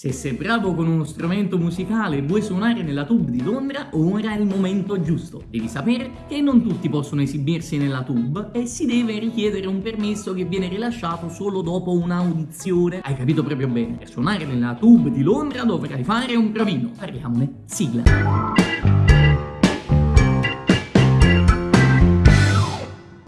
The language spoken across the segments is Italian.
Se sei bravo con uno strumento musicale e vuoi suonare nella tube di Londra, ora è il momento giusto. Devi sapere che non tutti possono esibirsi nella tube e si deve richiedere un permesso che viene rilasciato solo dopo un'audizione. Hai capito proprio bene, per suonare nella tube di Londra dovrai fare un provino. Parliamone, sigla.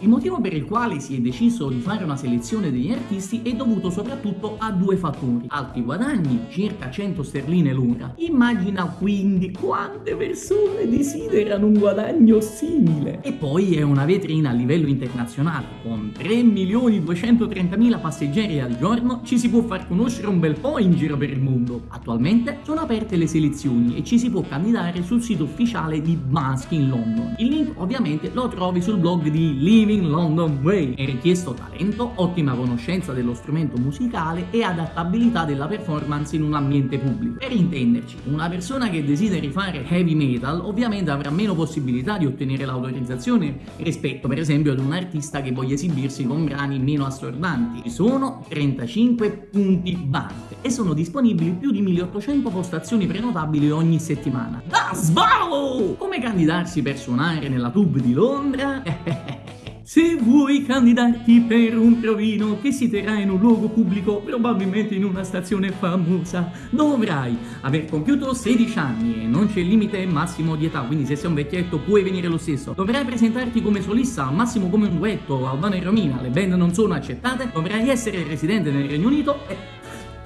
Motivo per il quale si è deciso di fare una selezione degli artisti è dovuto soprattutto a due fattori. Alti guadagni, circa 100 sterline l'ora. Immagina quindi quante persone desiderano un guadagno simile. E poi è una vetrina a livello internazionale. Con 3.230.000 passeggeri al giorno ci si può far conoscere un bel po' in giro per il mondo. Attualmente sono aperte le selezioni e ci si può candidare sul sito ufficiale di Mask in London. Il link ovviamente lo trovi sul blog di Living London Way. È richiesto talento, ottima conoscenza dello strumento musicale e adattabilità della performance in un ambiente pubblico. Per intenderci, una persona che desideri fare heavy metal ovviamente avrà meno possibilità di ottenere l'autorizzazione rispetto per esempio ad un artista che voglia esibirsi con brani meno assordanti. Ci sono 35 punti band e sono disponibili più di 1800 postazioni prenotabili ogni settimana. Da svalo! Come candidarsi per suonare nella tube di Londra? Se vuoi candidarti per un provino che si terrà in un luogo pubblico, probabilmente in una stazione famosa, dovrai aver compiuto 16 anni e non c'è limite massimo di età, quindi se sei un vecchietto puoi venire lo stesso. Dovrai presentarti come solista, al massimo come un duetto, Albano e Romina, le band non sono accettate, dovrai essere residente nel Regno Unito e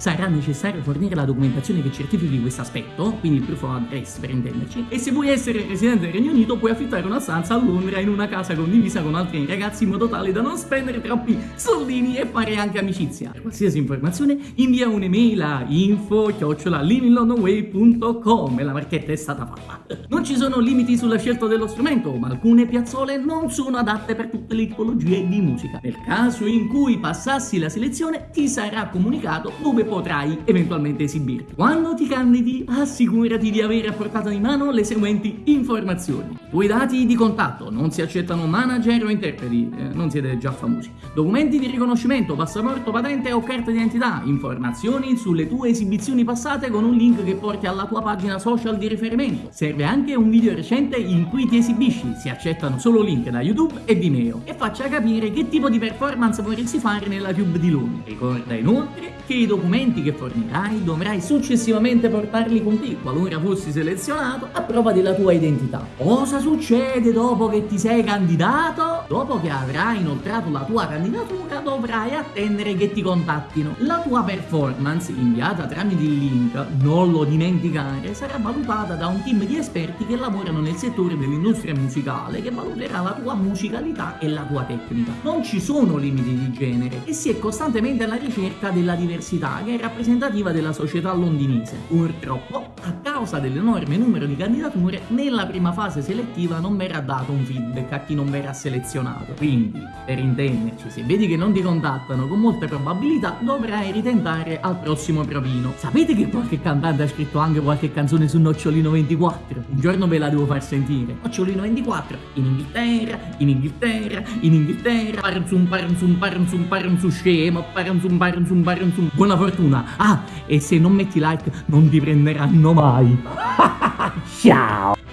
sarà necessario fornire la documentazione che certifichi questo aspetto, quindi il proof of address per intenderci, e se vuoi essere residente del Regno Unito puoi affittare una stanza a Londra in una casa condivisa con altri ragazzi in modo tale da non spendere troppi soldini e fare anche amicizia. Per qualsiasi informazione invia un'email a info-livinglondonway.com e la marchetta è stata fatta. Non ci sono limiti sulla scelta dello strumento, ma alcune piazzole non sono adatte per tutte le tipologie di musica. Nel caso in cui passassi la selezione ti sarà comunicato dove potrai eventualmente esibirti. Quando ti candidi, assicurati di avere a portata di mano le seguenti informazioni. Tuoi dati di contatto, non si accettano manager o interpreti, eh, non siete già famosi. Documenti di riconoscimento, passaporto, patente o carta di identità, informazioni sulle tue esibizioni passate con un link che porti alla tua pagina social di riferimento. Serve anche un video recente in cui ti esibisci, si accettano solo link da YouTube e Vimeo e faccia capire che tipo di performance vorresti fare nella Tube di Londra. Ricorda inoltre che i documenti che fornirai dovrai successivamente portarli con te qualora fossi selezionato a prova della tua identità. Cosa succede dopo che ti sei candidato? Dopo che avrai inoltrato la tua candidatura dovrai attendere che ti contattino. La tua performance inviata tramite il link, non lo dimenticare, sarà valutata da un team di esperti che lavorano nel settore dell'industria musicale che valuterà la tua musicalità e la tua tecnica. Non ci sono limiti di genere e si è costantemente alla ricerca della diversità che è rappresentativa della società londinese. Purtroppo, a causa dell'enorme numero di candidature, nella prima fase selettiva non verrà dato un feedback a chi non verrà selezionato. Quindi, per intenderci, se vedi che non ti contattano con molte probabilità, dovrai ritentare al prossimo provino. Sapete che qualche cantante ha scritto anche qualche canzone su Nocciolino 24? Un giorno ve la devo far sentire. Nocciolino 24, in Inghilterra, in Inghilterra, in Inghilterra, paranzum paranzum paranzum paranzum scemo, paranzum paranzum paranzum buona fortuna. Ah, e se non metti like non ti prenderanno mai. Ciao!